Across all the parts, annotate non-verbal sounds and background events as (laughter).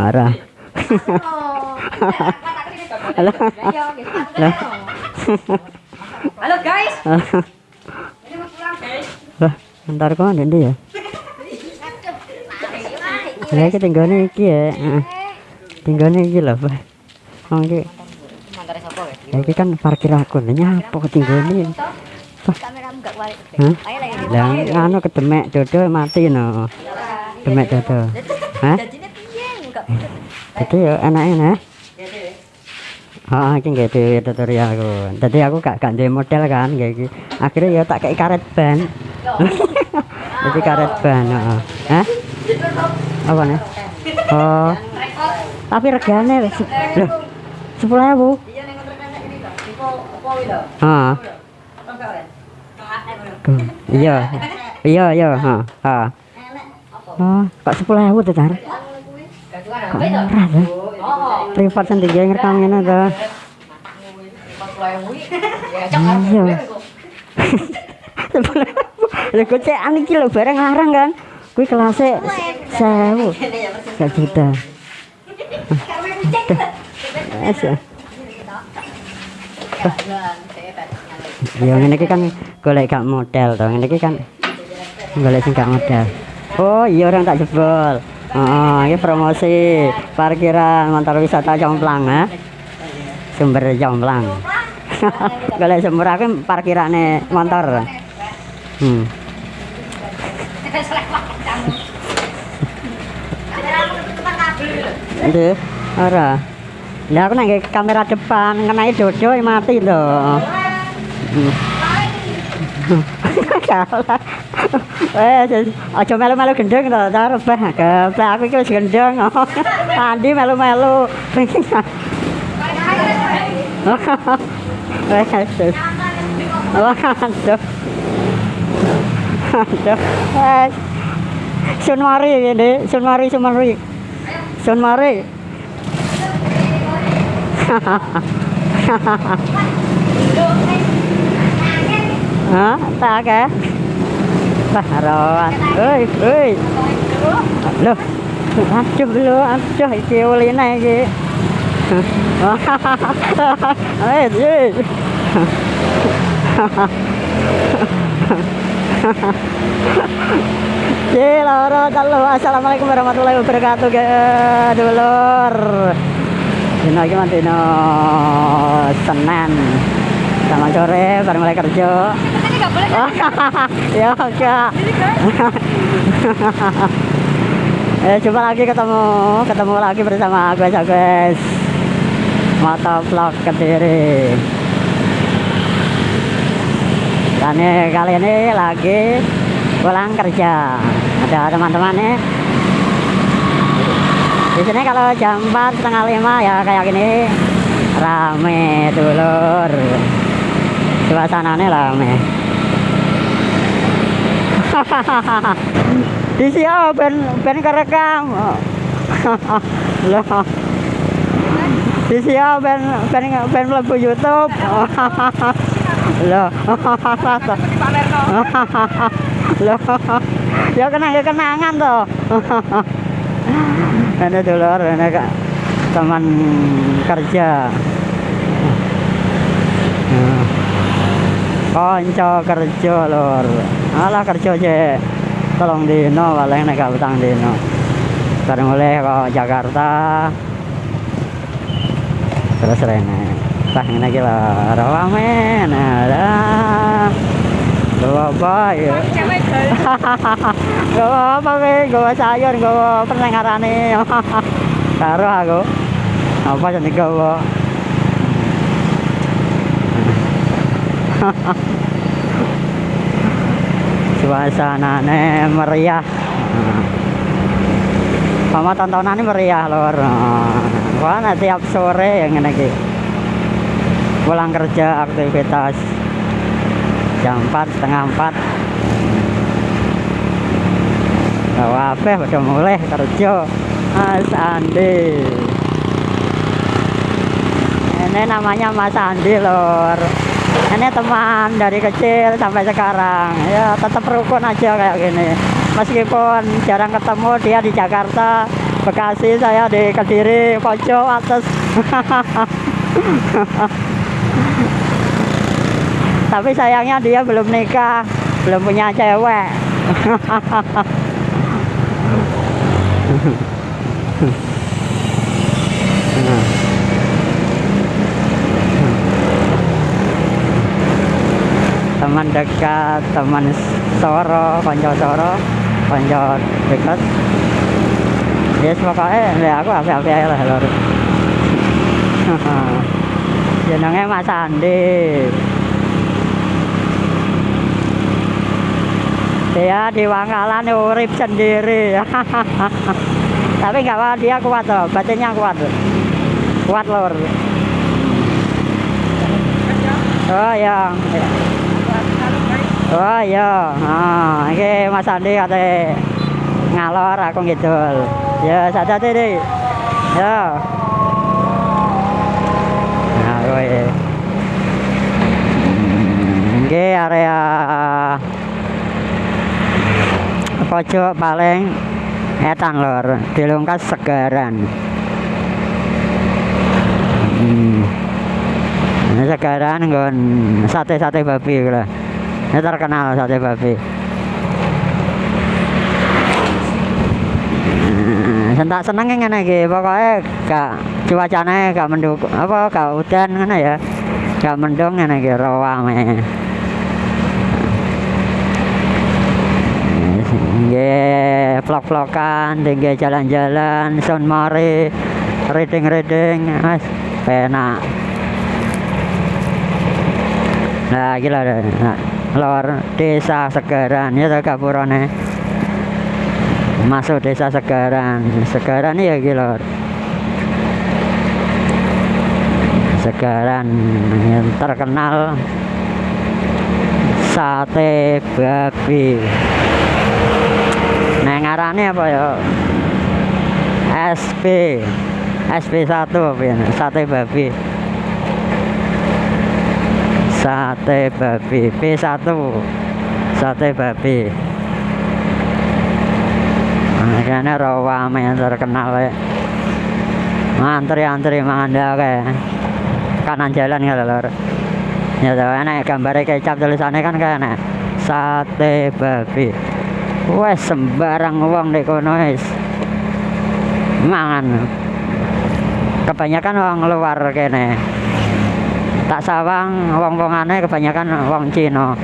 Marah. Halo. Halo. Halo guys. Lah, ntar kok ndi ya? Ya iki tinggane iki ya. Tinggane iki lho, Pak. Oh iki. Sapa ya? Iki kan parkir aku. Lah nyapa kuali. Hah? Lah anu kedemek dodo mati no. Demek dodo. Hah? Itu ya enake nah. Ah, iki nggak dhewe tutorial aku. Dadi aku gak gak duwe model kan kayak iki. Akhirnya ya tak kei karet ban. (laughs) Jadi karet ban, heeh. Hah? Apa nih? Oh. Tapi regane wis. Loh. 10.000. Iya ning ini lho? Heeh. Wes? Iya. Iya, iya, heeh. Heeh. Oh, kok 10.000 tuh, Tar? Privat sendiri arep Iya. gue cek barang larang kan. Kuwi kelasnya 1000. Ini ya persis. Gak juta. Ya. Saya ngene iki kan golek gak model to. Ngene kan golek sing gak model. Oh, iya orang tak jebol. Oh, ini promosi parkiran motor wisata Jomplang ya. Sumber Jomplang. (laughs) golek sumber aku parkirane motor. Hmm. (laughs) Itu ora. Lah aku nang kamera depan ngenai dodo mati to. Hmm. (laughs) Eh, aja melu-melu gendeng to, tar bah. Geblek aku iki wis gendeng. (laughs) Andi melu-melu. (laughs) Wes. Waduh. Aduh. Eh. Sun mari ini, sun mari, sun mari. Sun mari. (laughs) Hah? Tak Baharon. Oi, oi. Loh. Aduh lu, aduh iki uline iki. Assalamualaikum warahmatullahi wabarakatuh. Dulur. Dino iki mah dino Senin. Sama sore baru mulai kerja. (laughs) Ini enggak boleh. ya enggak. eh coba lagi ketemu ketemu lagi bersama guys guys motovlog kediri. Dan ini, kali ini lagi pulang kerja. Ada teman-teman nih. Di sini kalau jam 4 setengah lima ya kayak gini. Rame dulur. Suasananya rame (laughs) di siapa ben ben kerekam. (laughs) Loh. Di siapa ben ben ben mlebu YouTube. (laughs) Loh. Loh. Ya kena ya kenangan toh ini dulur ini teman kerja Konco kerja lur. Alah kerja cek. Tolong dino paling nek gak utang dino. Bareng oleh kok Jakarta. Terus rene. Tah ngene iki lho, rame. Nah. Bawa apa ya? Gawa (laughs) apa kowe? Gawa sayur, gawa pendengarane. (laughs) Karo aku. Apa jenenge gawa? (laughs) suasananya meriah. Sama tontonannya meriah lor nanti tiap sore yang ini pulang kerja aktivitas jam 4 setengah 4 Wah, apa udah mulai kerja. Mas Andi. Ini namanya Mas Andi lor ini teman dari kecil sampai sekarang. Ya tetap rukun aja kayak gini. Meskipun jarang ketemu dia di Jakarta Bekasi saya di Kediri pojok atas (laughs) tapi sayangnya dia belum nikah belum punya cewek (laughs) teman dekat teman soro konco soro konco dekat. Ya pokoknya ya aku apa-apa aja lah lor. (laughs) Jenenge Mas Andi. Dia di Wangkalan urip sendiri. (laughs) Tapi nggak apa dia kuat loh batinnya kuat. Kuat lor. Oh ya oh iya. Ah ini Mas Andi kata ngalor aku gitu ya saja deh ya. Nah gue ini area pojok paling etan lor dilungkas segaran. Hmm. segaran nggon sate-sate babi lah ini terkenal sate babi (laughs) sentak seneng ngene iki pokoke gak cuacane gak mendukung apa gak udan ngene ya gak mendung ngene iki rawame Nggih, vlog-vlogan, nggih jalan-jalan, son mari, reading-reading, Mas, penak. Nah, gila. Nah, lor desa Segaran ya toh gapurane. Masuk desa Segaran. Segaran ya gila. Segaran yang terkenal sate babi. Ngarane apa ya? SP SP1 apa ya? Sate babi. Sate babi P1 Sate babi. Nah, kayaknya rawame yang terkenal ya. Antri-antri manganda kayak kanan jalan ya lor. Ya tau enak gambar kecap tulisannya kan kayak enak. Sate babi. Wes sembarang wong di kono wis. Mangan. Kebanyakan wong luar kene. Tak sawang wong-wongane kebanyakan wong Cina.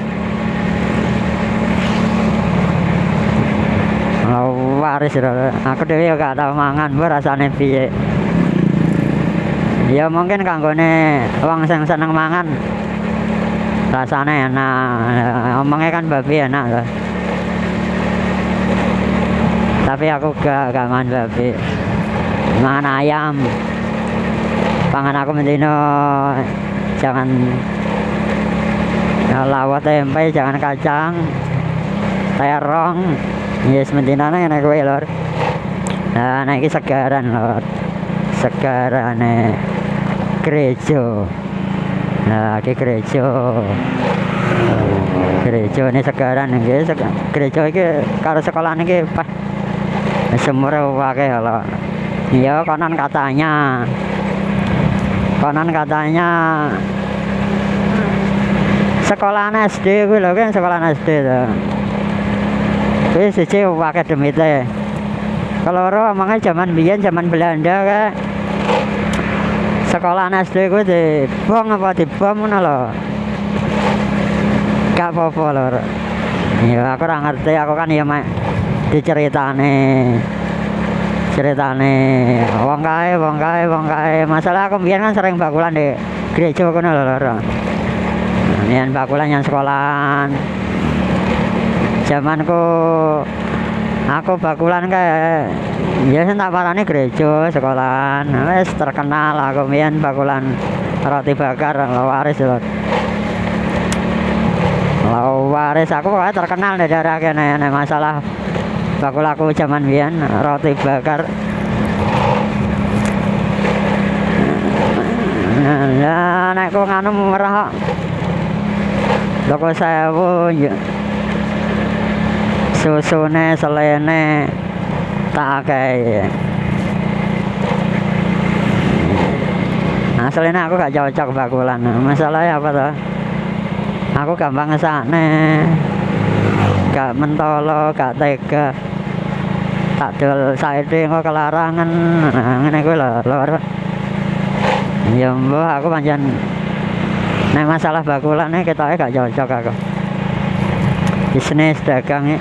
Waris. Aku dhewe gak tau mangan, rasane piye. Ya mungkin kanggone wong sing seneng mangan rasane enak. Omongnya kan babi enak loh. Tapi aku gak gak mangan babi. Mangan ayam. Pangan aku mendino jangan ya, lawat tempe, jangan kacang, terong. Yes, mendinane enak kowe lor. Nah, nek iki segaran lor. Segarane gereja. Nah, iki gereja. Gereja ini segaran iki sek- gereja iki karo sekolah iki pas semur akeh lho. Iya, konon katanya. Konon katanya sekolahan SD kuwi lho kan sekolahan SD to. Kuwi siji demite. Keloro omongnya zaman biyen zaman Belanda kae sekolahan SD kuwi dibom apa dibom ngono lho. Gak apa-apa lho. Ya aku ora ngerti, aku kan ya mek diceritane. Ceritane wong kae, wong kae, wong kae. Masalah aku biyen kan sering bakulan di gereja kono lho lho. Nian bakulan yang sekolahan. Zamanku aku bakulan kayak ya sing tak parani gereja sekolahan. Wis terkenal aku biyen bakulan roti bakar lawaris lho. Lawaris aku terkenal di daerah kene masalah bakul aku zaman bian roti bakar. Anu ya nek kok nganu murah saya toko susu ne selene tak akeh ya. nah aku gak cocok bakulan. Masalahnya apa tuh aku gampang ngesakne mentolo gak tega. Tak dol saiki engko kelarangan. Nah, ngene kuwi lho lur ya mbah aku pancen nek masalah bakulan nih ketoke gak cocok aku. Bisnis dagang ya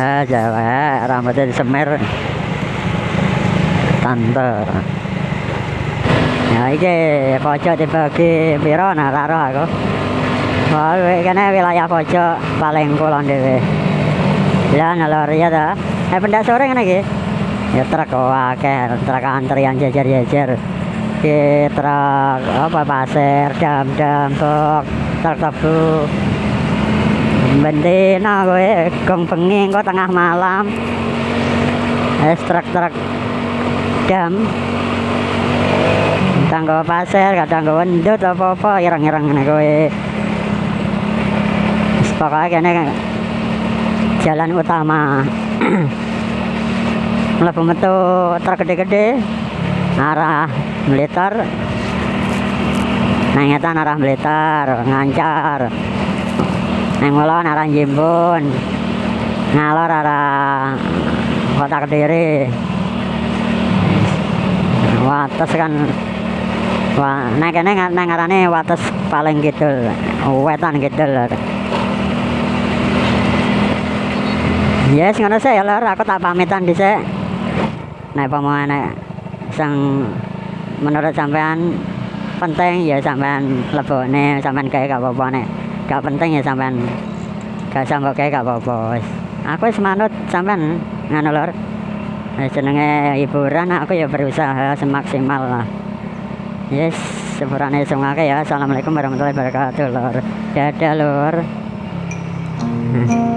ah jawa rambutnya disemer. Tante ya iki pojok dibagi piro nah karo aku Wah, kene wilayah pojok paling kulon dhewe. Ya nalor ya ta. Eh pendak sore ngene iki. Ya truk akeh, truk antrian jejer-jejer. Ki truk apa pasir, dam-dam, truk, truk tebu. Bendina kowe gong bengi engko tengah malam. Es truk-truk dam. Kadang nggawa pasir, kadang nggawa ndut apa-apa ireng-ireng ngene kowe. Pokoknya kene jalan utama. (clears throat) Mlebu metu truk gede-gede arah Blitar. Nang ngetan arah Blitar, ngancar. Nang ngulon arah Jimbun. Ngalor arah Kota Kediri. Wates kan Wah, nek kene ngarane wates paling kidul, wetan kidul. Yes, ngono sih ya lur, aku tak pamitan dhisik. Nek pamane sang menurut sampean penting ya sampean lebokne, sampean gawe gak apa-apa nek gak penting ya sampean gak usah mbok gawe gak apa-apa. Aku wis manut sampean ngono. Wis jenenge hiburan aku ya berusaha semaksimal lah. Yes, sepurane sungake ya. Assalamualaikum warahmatullahi wabarakatuh, lur. Dadah. Hmm. (laughs)